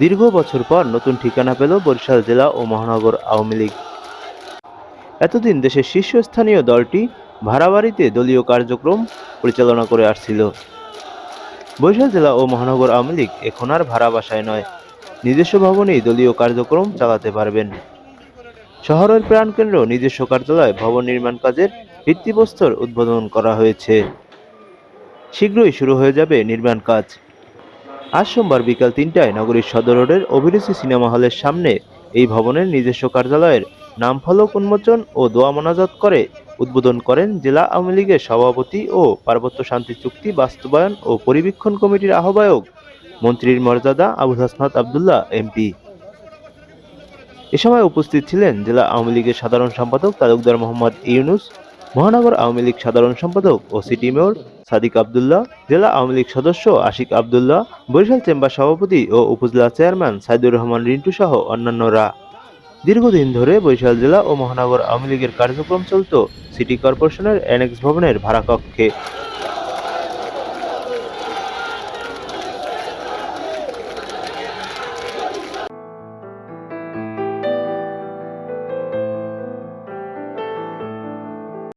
দীর্ঘ বছর পর নতুন ঠিকানা পেল বরিশাল জেলা ও মহানগর আওয়ামী লীগ। এতদিন দেশের শীর্ষস্থানীয় দলটি ভাড়াবাড়িতে দলীয় কার্যক্রম পরিচালনা করে আসছিল। বরিশাল জেলা ও মহানগর আওয়ামী লীগ এখন আর ভাড়া বাসায় নয়। নিজস্ব ভবনেই দলীয় কার্যক্রম চালাতে পারবেন। শহরের প্রাণকেন্দ্র নিজস্ব কার্যালয়, ভবন নির্মাণ কাজের ভিত্তিপ্রস্তর উদ্বোধন করা হয়েছে। শীঘ্রই শুরু হয়ে যাবে নির্মাণ কাজ। আজ সোমবার বিকাল তিনটায় নগরীর সদর রোডের অভিরুচি সিনেমা হলের সামনে এই ভবনের নিজস্ব কার্যালয়ের নামফলক উন্মোচন ও দোয়া মোনাজাত করে উদ্বোধন করেন জেলা আওয়ামী লীগের সভাপতি ও পার্বত্য শান্তি চুক্তি বাস্তবায়ন ও পরিবীক্ষণ কমিটির আহ্বায়ক মন্ত্রীর মর্যাদা আবুল হাসনাত আবদুল্লাহ, এমপি। এ সময় উপস্থিত ছিলেন জেলা আওয়ামী লীগের সাধারণ সম্পাদক তালুকদার মোহাম্মদ ইউনুস মহানগর আওয়ামী লীগ সাধারণ সম্পাদক ও সিটি মেয়র সাদিক আবদুল্লাহ, জেলা আওয়ামী লীগ সদস্য আশিক আবদুল্লাহ, বরিশাল চেম্বার সভাপতি ও উপজেলা চেয়ারম্যান সাইদুর রহমান রিন্টু সহ অন্যান্যরা। দীর্ঘদিন ধরে বরিশাল জেলা ও মহানগর আওয়ামী লীগের কার্যক্রম চলত সিটি কর্পোরেশনের অ্যানেক্স ভবনের ভাড়া কক্ষে